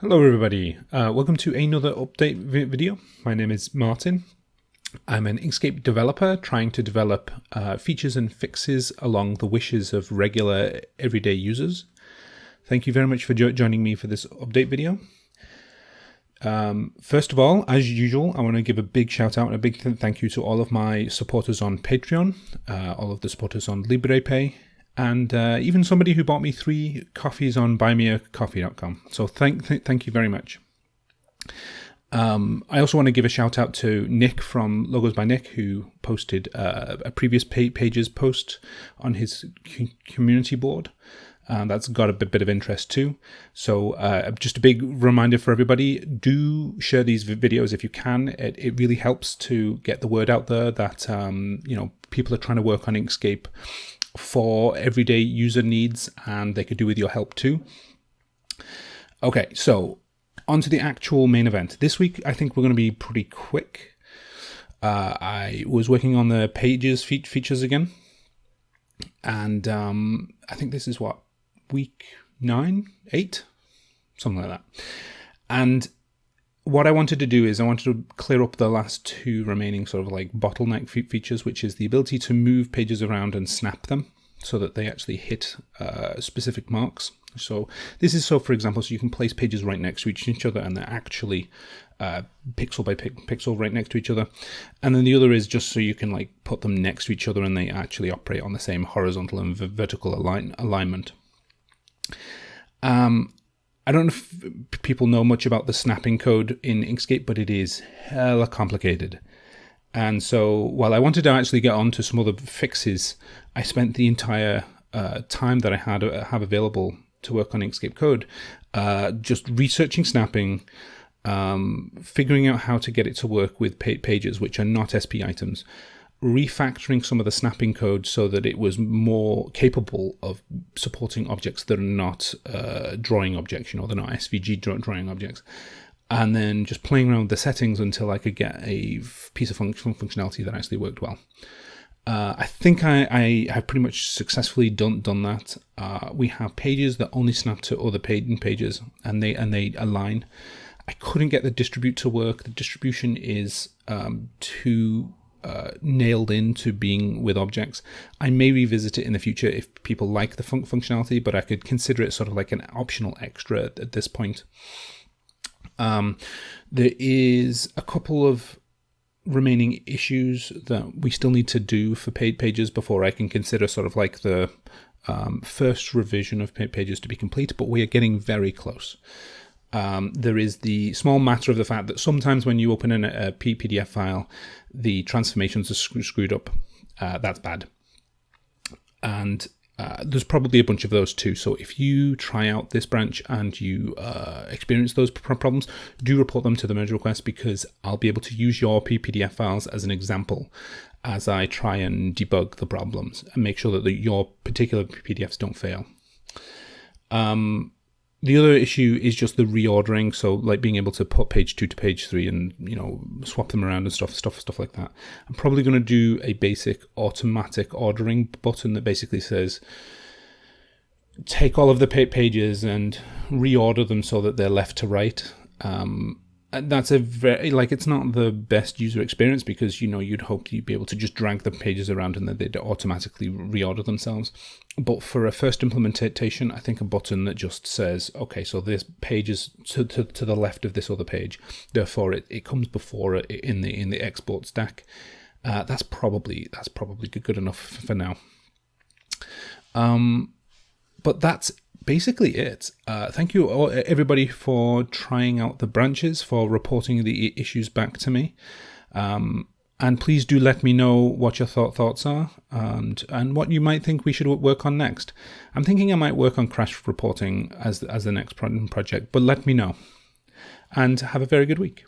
Hello everybody, uh, welcome to another update vi video. My name is Martin. I'm an Inkscape developer trying to develop uh, features and fixes along the wishes of regular everyday users. Thank you very much for jo joining me for this update video. Um, first of all, as usual, I want to give a big shout out and a big th thank you to all of my supporters on Patreon, uh, all of the supporters on Liberapay, and uh, even somebody who bought me three coffees on buymeacoffee.com. So thank th thank you very much. Um, I also want to give a shout out to Nick from Logos by Nick, who posted uh, a previous pages post on his community board. And that's got a bit of interest too. So uh, just a big reminder for everybody, do share these videos if you can. It, it really helps to get the word out there that, um, you know, people are trying to work on Inkscape for everyday user needs and they could do with your help too. Okay, so on to the actual main event. This week, I think we're going to be pretty quick. Uh, I was working on the pages fe features again. And um, I think this is what, week nine, eight, something like that. And what I wanted to do is I wanted to clear up the last two remaining sort of like bottleneck features, which is the ability to move pages around and snap them so that they actually hit uh, specific marks. So this is so, for example, so you can place pages right next to each, other and they're actually uh, pixel by pixel right next to each other. And then the other is just so you can like put them next to each other and they actually operate on the same horizontal and vertical align alignment. Um, I don't know if people know much about the snapping code in Inkscape, but it is hella complicated. And so while I wanted to actually get on to some other fixes, I spent the entire uh, time that I had uh, have available to work on Inkscape code uh, just researching snapping, um, figuring out how to get it to work with pages which are not SP items, refactoring some of the snapping code so that it was more capable of supporting objects that are not uh, drawing objects, you know, they're not SVG drawing objects and then just playing around with the settings until I could get a piece of functional functionality that actually worked well. Uh, I think I, I, have pretty much successfully done done that. Uh, we have pages that only snap to other page pages, and they and they align. I couldn't get the distribute to work. The distribution is um, too uh, nailed into being with objects. I may revisit it in the future if people like the fun functionality, but I could consider it sort of like an optional extra at, at this point. Um, there is a couple of remaining issues that we still need to do for paid pages before I can consider sort of like the um, first revision of pages to be complete, but we are getting very close. Um, there is the small matter of the fact that sometimes when you open an, a PDF file, the transformations are screwed up. Uh, that's bad. And uh, there's probably a bunch of those too. So if you try out this branch and you uh, experience those problems, do report them to the merge request because I'll be able to use your PDF files as an example as I try and debug the problems and make sure that the, your particular PDFs don't fail. Um, the other issue is just the reordering so like being able to put page two to page three and you know swap them around and stuff stuff stuff like that. I'm probably going to do a basic automatic ordering button that basically says take all of the pages and reorder them so that they're left to right um, that's a very like it's not the best user experience because you know you'd hope you'd be able to just drag the pages around and that they'd automatically reorder themselves. But for a first implementation i think a button that just says okay so this page is to, to, to the left of this other page therefore it, it comes before it in the in the export stack. Uh, that's probably that's probably good enough for now. Um but that's basically it. Uh, thank you all, everybody for trying out the branches, for reporting the issues back to me. Um, and please do let me know what your thought thoughts are and and what you might think we should work on next. I'm thinking I might work on crash reporting as as the next project, but let me know. And have a very good week.